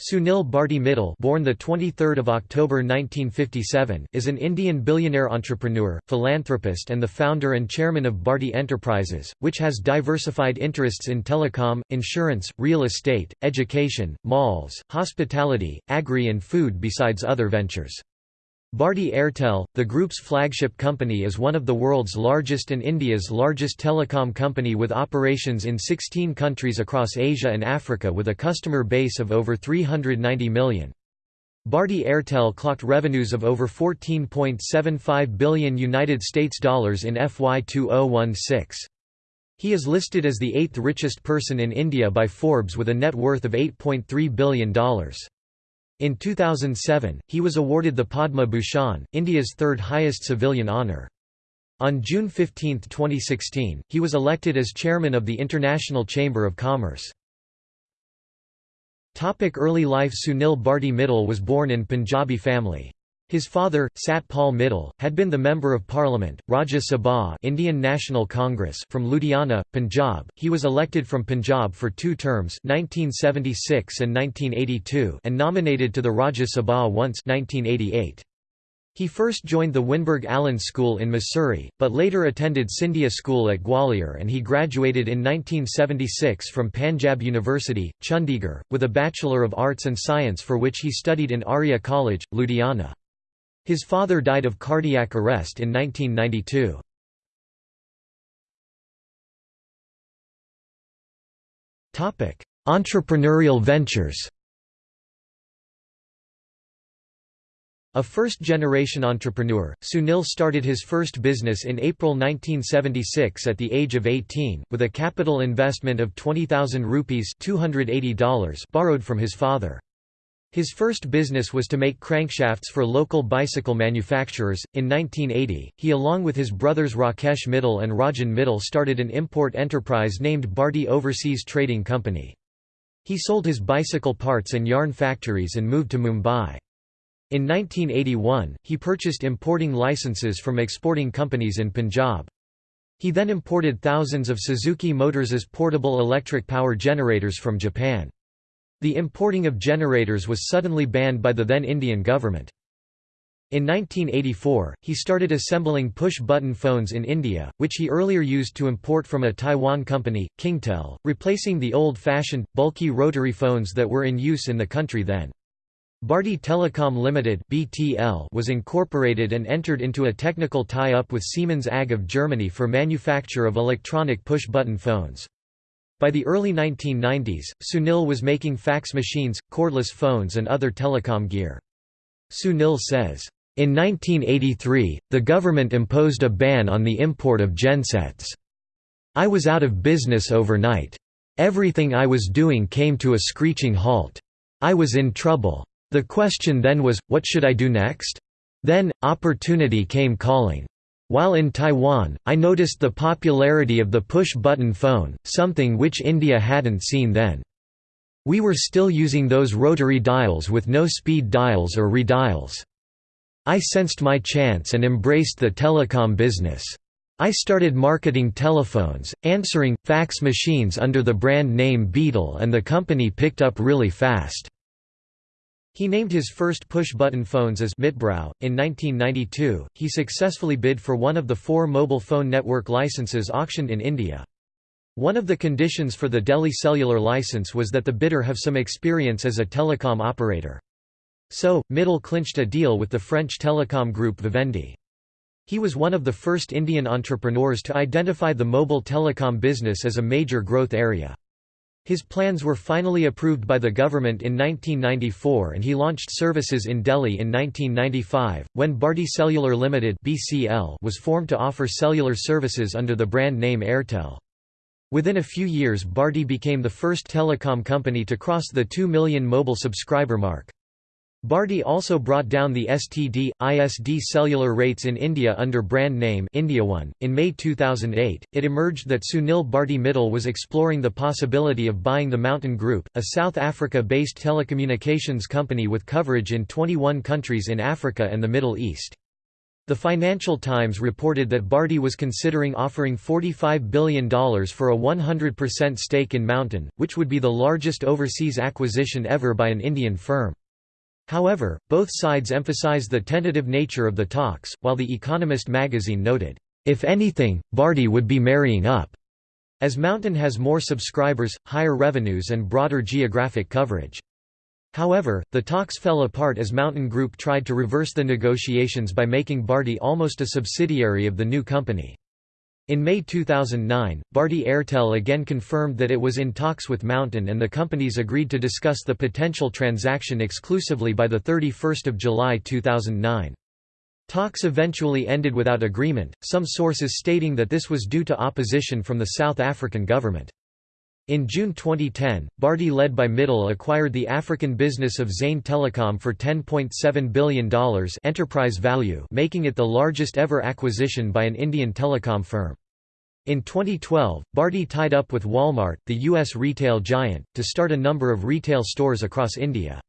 Sunil Bharti Mittal born the 23rd of October 1957 is an Indian billionaire entrepreneur, philanthropist and the founder and chairman of Bharti Enterprises, which has diversified interests in telecom, insurance, real estate, education, malls, hospitality, agri and food besides other ventures. Bharti Airtel, the group's flagship company is one of the world's largest and India's largest telecom company with operations in 16 countries across Asia and Africa with a customer base of over 390 million. Bharti Airtel clocked revenues of over 14.75 billion United States dollars in FY 2016. He is listed as the eighth richest person in India by Forbes with a net worth of $8.3 billion. In 2007, he was awarded the Padma Bhushan, India's third highest civilian honour. On June 15, 2016, he was elected as chairman of the International Chamber of Commerce. Topic early life Sunil Bharti Mittal was born in Punjabi family. His father, Satpal Mittal, had been the Member of Parliament, Rajya Sabha Indian National Congress from Ludhiana, Punjab. He was elected from Punjab for two terms 1976 and 1982 and nominated to the Rajya Sabha once 1988. He first joined the Wynberg Allen School in Mussoorie, but later attended Scindia School at Gwalior and he graduated in 1976 from Panjab University, Chandigarh, with a Bachelor of Arts and Science for which he studied in Arya College, Ludhiana. His father died of cardiac arrest in 1992. Entrepreneurial ventures A first-generation entrepreneur, Sunil started his first business in April 1976 at the age of 18, with a capital investment of 20,000 rupees $280 borrowed from his father. His first business was to make crankshafts for local bicycle manufacturers. In 1980, he along with his brothers Rakesh Mittal and Rajan Mittal started an import enterprise named Bharti Overseas Trading Company. He sold his bicycle parts and yarn factories and moved to Mumbai. In 1981, he purchased importing licenses from exporting companies in Punjab. He then imported thousands of Suzuki Motors' portable electric power generators from Japan. The importing of generators was suddenly banned by the then Indian government. In 1984, he started assembling push-button phones in India, which he earlier used to import from a Taiwan company, Kingtel, replacing the old-fashioned, bulky rotary phones that were in use in the country then. Bharti Telecom Limited (BTL) was incorporated and entered into a technical tie-up with Siemens AG of Germany for manufacture of electronic push-button phones. By the early 1990s, Sunil was making fax machines, cordless phones and other telecom gear. Sunil says, in 1983, the government imposed a ban on the import of gensets. I was out of business overnight. Everything I was doing came to a screeching halt. I was in trouble. The question then was, what should I do next? Then, opportunity came calling. While in Taiwan, I noticed the popularity of the push-button phone, something which India hadn't seen then. We were still using those rotary dials with no speed dials or redials. I sensed my chance and embraced the telecom business. I started marketing telephones, answering, fax machines under the brand name Beetle and the company picked up really fast. He named his first push-button phones as Mitbrau. In 1992, he successfully bid for one of the four mobile phone network licenses auctioned in India. One of the conditions for the Delhi cellular license was that the bidder have some experience as a telecom operator. So, Mittal clinched a deal with the French telecom group Vivendi. He was one of the first Indian entrepreneurs to identify the mobile telecom business as a major growth area. His plans were finally approved by the government in 1994 and he launched services in Delhi in 1995, when Bharti Cellular Limited was formed to offer cellular services under the brand name Airtel. Within a few years Bharti became the first telecom company to cross the 2 million mobile subscriber mark. Bharti also brought down the STD, ISD cellular rates in India under brand name IndiaOne. In May 2008, it emerged that Sunil Bharti Mittal was exploring the possibility of buying the Mountain Group, a South Africa-based telecommunications company with coverage in 21 countries in Africa and the Middle East. The Financial Times reported that Bharti was considering offering $45 billion for a 100% stake in Mountain, which would be the largest overseas acquisition ever by an Indian firm. However, both sides emphasize the tentative nature of the talks, while The Economist magazine noted, "...if anything, Bharti would be marrying up." as Mountain has more subscribers, higher revenues and broader geographic coverage. However, the talks fell apart as Mountain Group tried to reverse the negotiations by making Bharti almost a subsidiary of the new company. In May 2009, Bharti Airtel again confirmed that it was in talks with Mountain and the companies agreed to discuss the potential transaction exclusively by 31 July 2009. Talks eventually ended without agreement, some sources stating that this was due to opposition from the South African government. In June 2010, Bharti led by Mittal acquired the African business of Zain Telecom for $10.7 billion enterprise value making it the largest ever acquisition by an Indian telecom firm. In 2012, Bharti tied up with Walmart, the U.S. retail giant, to start a number of retail stores across India.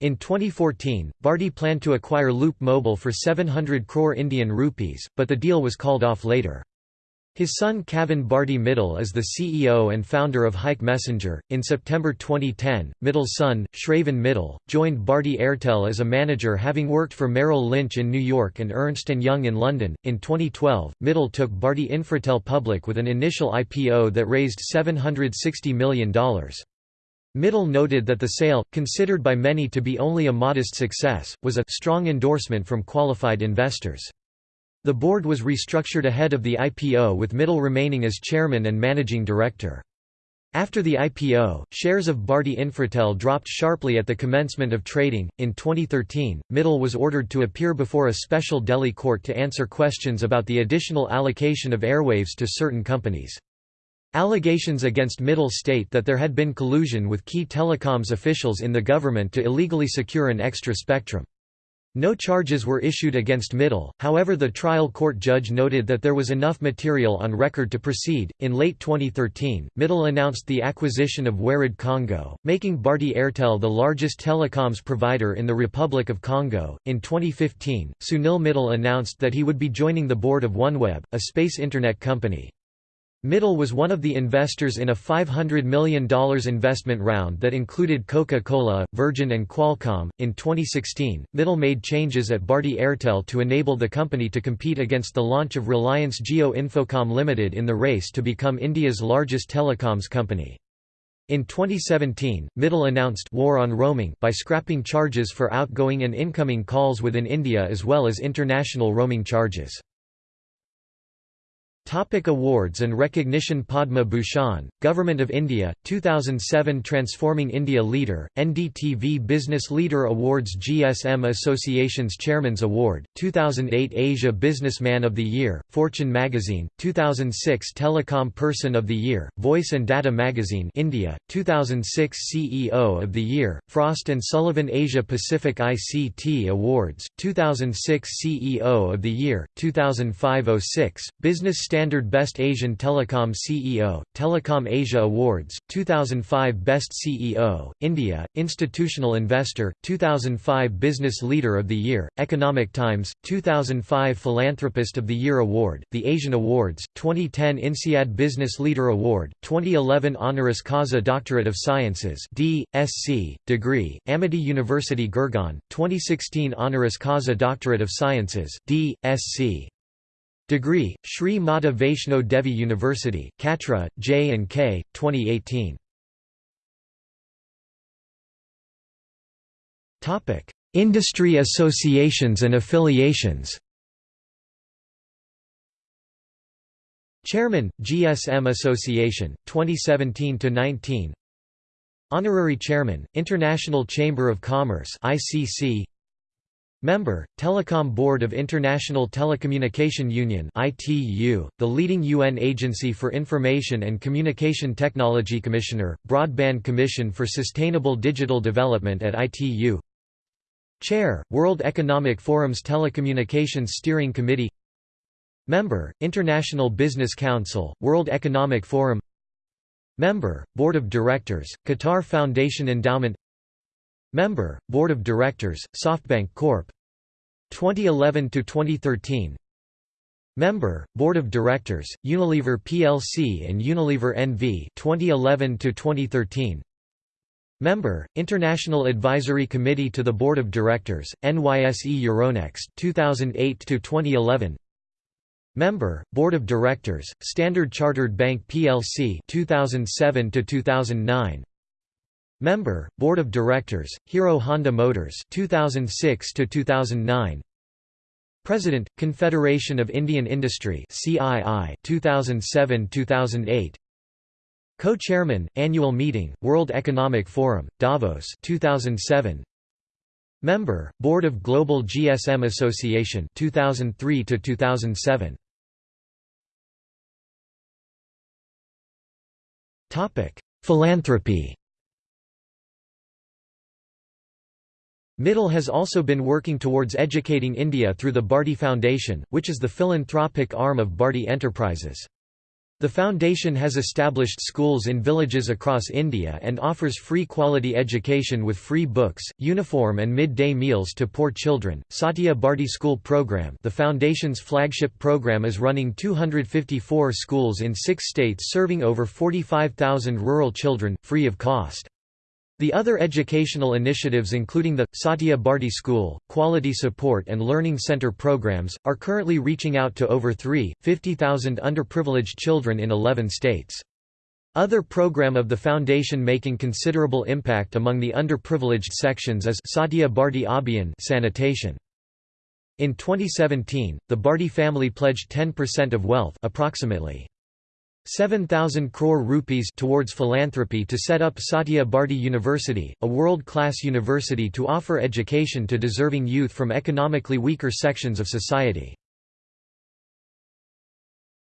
In 2014, Bharti planned to acquire Loop Mobile for 700 crore Indian rupees, but the deal was called off later. His son Kavin Bharti Mittal is the CEO and founder of Hike Messenger. In September 2010, Mittal's son, Shravan Mittal, joined Bharti Airtel as a manager having worked for Merrill Lynch in New York and Ernst & Young in London. In 2012, Mittal took Bharti Infratel public with an initial IPO that raised $760 million. Mittal noted that the sale, considered by many to be only a modest success, was a strong endorsement from qualified investors. The board was restructured ahead of the IPO with Mittal remaining as chairman and managing director. After the IPO, shares of Bharti Infratel dropped sharply at the commencement of trading. In 2013, Mittal was ordered to appear before a special Delhi court to answer questions about the additional allocation of airwaves to certain companies. Allegations against Mittal state that there had been collusion with key telecoms officials in the government to illegally secure an extra spectrum. No charges were issued against Mittal, however, the trial court judge noted that there was enough material on record to proceed. In late 2013, Mittal announced the acquisition of Warid Congo, making Bharti Airtel the largest telecoms provider in the Republic of Congo. In 2015, Sunil Mittal announced that he would be joining the board of OneWeb, a space internet company. Mittal was one of the investors in a $500 million investment round that included Coca-Cola, Virgin and Qualcomm. In 2016, Mittal made changes at Bharti Airtel to enable the company to compete against the launch of Reliance Jio Infocomm Limited in the race to become India's largest telecoms company. In 2017, Mittal announced war on roaming by scrapping charges for outgoing and incoming calls within India as well as international roaming charges. Topic awards and recognition Padma Bhushan, Government of India, 2007 Transforming India Leader, NDTV Business Leader Awards GSM Association's Chairman's Award, 2008 Asia Businessman of the Year, Fortune Magazine, 2006 Telecom Person of the Year, Voice and Data Magazine India, 2006 CEO of the Year, Frost & Sullivan Asia Pacific ICT Awards, 2006 CEO of the Year, 2005-06, Business Standard Standard Best Asian Telecom CEO, Telecom Asia Awards, 2005 Best CEO, India, Institutional Investor, 2005 Business Leader of the Year, Economic Times, 2005 Philanthropist of the Year Award, the Asian Awards, 2010 INSEAD Business Leader Award, 2011 Honoris Causa Doctorate of Sciences D, SC, degree, Amity University Gurgaon, 2016 Honoris Causa Doctorate of Sciences D, SC. Degree, Sri Mata Vaishno Devi University, Katra, J and K, 2018. Topic: Industry associations and affiliations. Chairman, GSM Association, 2017 to 19. Honorary Chairman, International Chamber of Commerce (ICC). Member, Telecom Board of International Telecommunication Union (ITU), the leading UN agency for information and communication technology Commissioner, Broadband Commission for Sustainable Digital Development at ITU. Chair, World Economic Forum's Telecommunications Steering Committee. Member, International Business Council, World Economic Forum. Member, Board of Directors, Qatar Foundation Endowment Member, Board of Directors, SoftBank Corp. 2011 to 2013 Member, Board of Directors, Unilever plc and Unilever NV 2011 to 2013. Member, International Advisory Committee to the Board of Directors, NYSE Euronext 2008 to 2011. Member, Board of Directors, Standard Chartered Bank plc 2007 to 2009. Member, Board of Directors, Hero Honda Motors 2006 to 2009. President, Confederation of Indian Industry CII 2007-2008 Co-chairman, Annual Meeting, World Economic Forum, Davos 2007 Member, Board of Global GSM Association 2003 to 2007 Topic: Philanthropy Mittal has also been working towards educating India through the Bharti Foundation, which is the philanthropic arm of Bharti Enterprises. The foundation has established schools in villages across India and offers free quality education with free books, uniform and mid-day meals to poor children. Satya Bharti School Program, the foundation's flagship program is running 254 schools in 6 states serving over 45,000 rural children free of cost. The other educational initiatives including the, Satya Bharti School, Quality Support and Learning Center programs, are currently reaching out to over 350,000 underprivileged children in 11 states. Other program of the foundation making considerable impact among the underprivileged sections is Satya Bharti Abhiyan sanitation. In 2017, the Bharti family pledged 10% of wealth approximately 7,000 crore rupees towards philanthropy to set up Satya Bharti University, a world-class university to offer education to deserving youth from economically weaker sections of society.